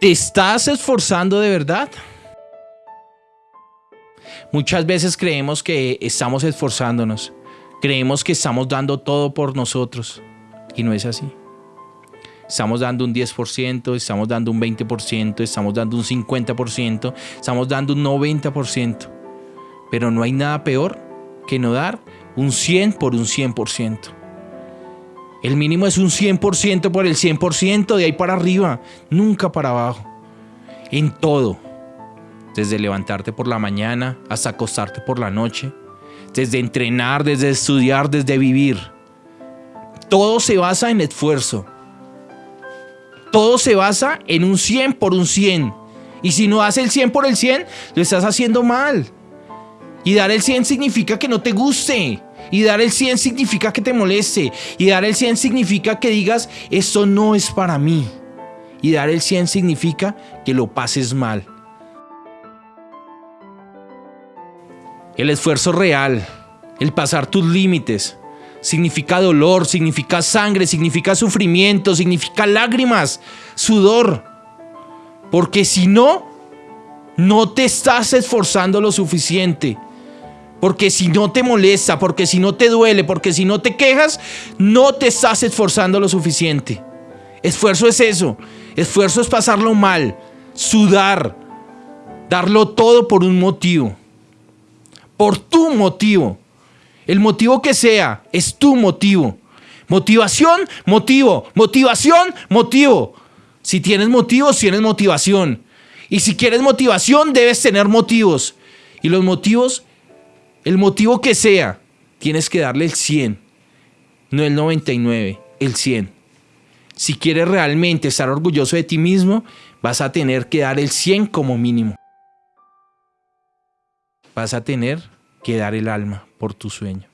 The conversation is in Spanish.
¿Te estás esforzando de verdad? Muchas veces creemos que estamos esforzándonos, creemos que estamos dando todo por nosotros y no es así. Estamos dando un 10%, estamos dando un 20%, estamos dando un 50%, estamos dando un 90%. Pero no hay nada peor que no dar un 100 por un 100%. El mínimo es un 100% por el 100%, de ahí para arriba, nunca para abajo. En todo. Desde levantarte por la mañana hasta acostarte por la noche. Desde entrenar, desde estudiar, desde vivir. Todo se basa en esfuerzo. Todo se basa en un 100 por un 100. Y si no haces el 100 por el 100, lo estás haciendo mal. Y dar el 100 significa que no te guste. Y dar el 100 significa que te moleste. Y dar el 100 significa que digas, esto no es para mí. Y dar el 100 significa que lo pases mal. El esfuerzo real, el pasar tus límites, significa dolor, significa sangre, significa sufrimiento, significa lágrimas, sudor. Porque si no, no te estás esforzando lo suficiente. Porque si no te molesta, porque si no te duele, porque si no te quejas, no te estás esforzando lo suficiente. Esfuerzo es eso. Esfuerzo es pasarlo mal, sudar, darlo todo por un motivo. Por tu motivo. El motivo que sea, es tu motivo. Motivación, motivo. Motivación, motivo. Si tienes motivos, tienes motivación. Y si quieres motivación, debes tener motivos. Y los motivos el motivo que sea, tienes que darle el 100, no el 99, el 100. Si quieres realmente estar orgulloso de ti mismo, vas a tener que dar el 100 como mínimo. Vas a tener que dar el alma por tu sueño.